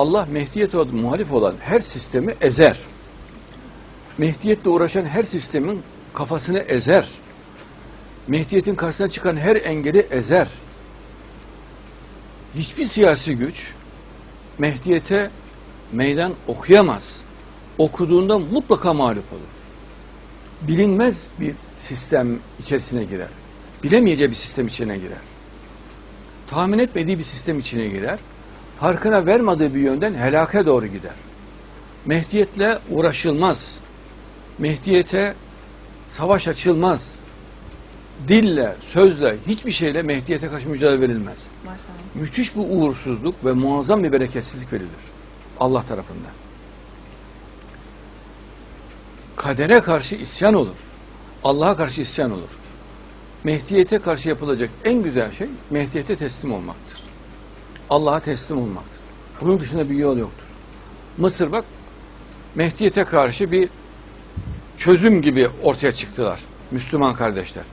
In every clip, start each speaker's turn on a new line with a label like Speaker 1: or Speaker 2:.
Speaker 1: Allah Mehdiyete muhalif olan her sistemi ezer. Mehdiyetle uğraşan her sistemin kafasını ezer. Mehdiyetin karşısına çıkan her engeli ezer. Hiçbir siyasi güç Mehdiyete meydan okuyamaz. Okuduğunda mutlaka mağlup olur. Bilinmez bir sistem içerisine girer. Bilemeyeceği bir sistem içine girer. Tahmin etmediği bir sistem içine girer. Farkına vermediği bir yönden helake doğru gider. Mehdiyetle uğraşılmaz. Mehdiyete savaş açılmaz. Dille, sözle, hiçbir şeyle Mehdiyete karşı mücadele verilmez.
Speaker 2: Maşallah.
Speaker 1: Müthiş bir uğursuzluk ve muazzam bir bereketsizlik verilir Allah tarafından. Kadere karşı isyan olur. Allah'a karşı isyan olur. Mehdiyete karşı yapılacak en güzel şey Mehdiyete teslim olmaktır. Allah'a teslim olmaktır. Bunun dışında bir yol yoktur. Mısır bak Mehdiyete karşı bir çözüm gibi ortaya çıktılar Müslüman kardeşler.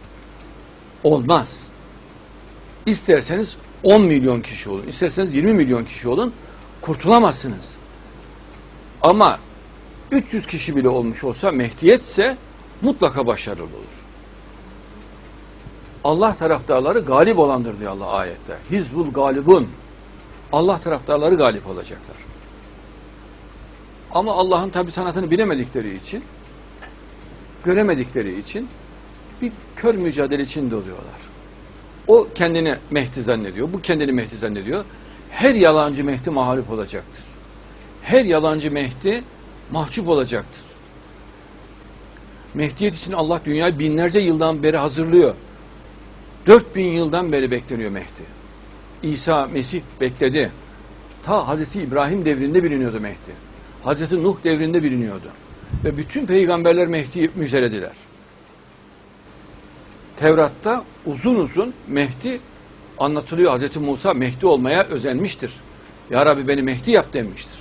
Speaker 1: Olmaz. İsterseniz 10 milyon kişi olun, isterseniz 20 milyon kişi olun, kurtulamazsınız. Ama 300 kişi bile olmuş olsa Mehdiyetse mutlaka başarılı olur. Allah taraftarları galip olandır diyor Allah ayette. Hizbul galibun. Allah taraftarları galip olacaklar. Ama Allah'ın tabi sanatını bilemedikleri için, göremedikleri için bir kör mücadele içinde oluyorlar. O kendini Mehdi zannediyor, bu kendini Mehdi zannediyor. Her yalancı Mehdi mağlup olacaktır. Her yalancı Mehdi mahcup olacaktır. Mehdiyet için Allah dünyayı binlerce yıldan beri hazırlıyor. 4000 yıldan beri bekleniyor Mehdi. İsa, Mesih bekledi. Ta Hazreti İbrahim devrinde biliniyordu Mehdi. Hazreti Nuh devrinde biliniyordu. Ve bütün peygamberler Mehdi'yi müjdelediler. Tevrat'ta uzun uzun Mehdi anlatılıyor. Hazreti Musa Mehdi olmaya özenmiştir. Ya Rabbi beni Mehdi yap demiştir.